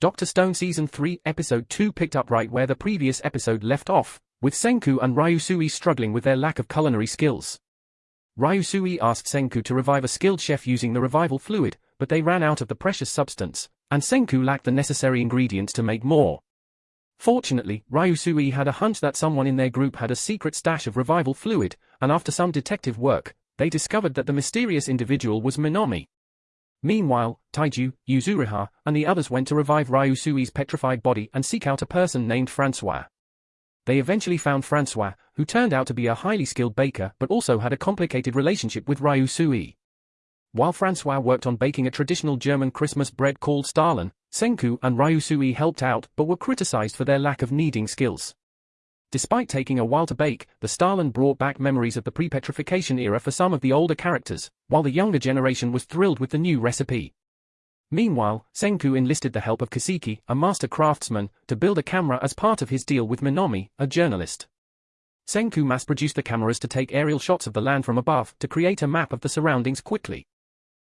Dr. Stone Season 3, Episode 2 picked up right where the previous episode left off, with Senku and Ryusui struggling with their lack of culinary skills. Ryusui asked Senku to revive a skilled chef using the revival fluid, but they ran out of the precious substance, and Senku lacked the necessary ingredients to make more. Fortunately, Ryusui had a hunch that someone in their group had a secret stash of revival fluid, and after some detective work, they discovered that the mysterious individual was Minami. Meanwhile, Taiju, Yuzuriha, and the others went to revive Ryusui's petrified body and seek out a person named Francois. They eventually found Francois, who turned out to be a highly skilled baker but also had a complicated relationship with Ryusui. While Francois worked on baking a traditional German Christmas bread called Stollen, Senku and Ryusui helped out but were criticized for their lack of kneading skills. Despite taking a while to bake, the Stollen brought back memories of the pre-petrification era for some of the older characters, while the younger generation was thrilled with the new recipe. Meanwhile, Senku enlisted the help of Kaseki, a master craftsman, to build a camera as part of his deal with Minami, a journalist. Senku mass-produced the cameras to take aerial shots of the land from above to create a map of the surroundings quickly.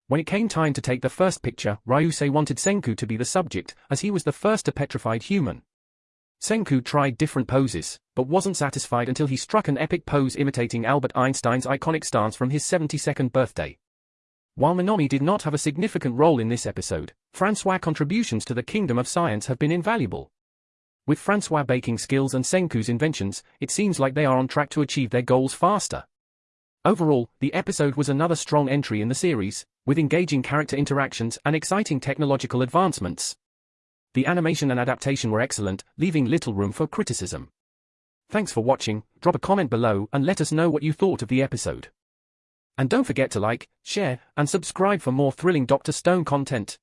When it came time to take the first picture, Ryusui wanted Senku to be the subject, as he was the first to petrified human. Senku tried different poses, but wasn't satisfied until he struck an epic pose imitating Albert Einstein's iconic stance from his 72nd birthday. While Minami did not have a significant role in this episode, Francois' contributions to the kingdom of science have been invaluable. With Francois' baking skills and Senku's inventions, it seems like they are on track to achieve their goals faster. Overall, the episode was another strong entry in the series, with engaging character interactions and exciting technological advancements. The animation and adaptation were excellent, leaving little room for criticism. Thanks for watching, drop a comment below and let us know what you thought of the episode. And don't forget to like, share, and subscribe for more thrilling Dr. Stone content.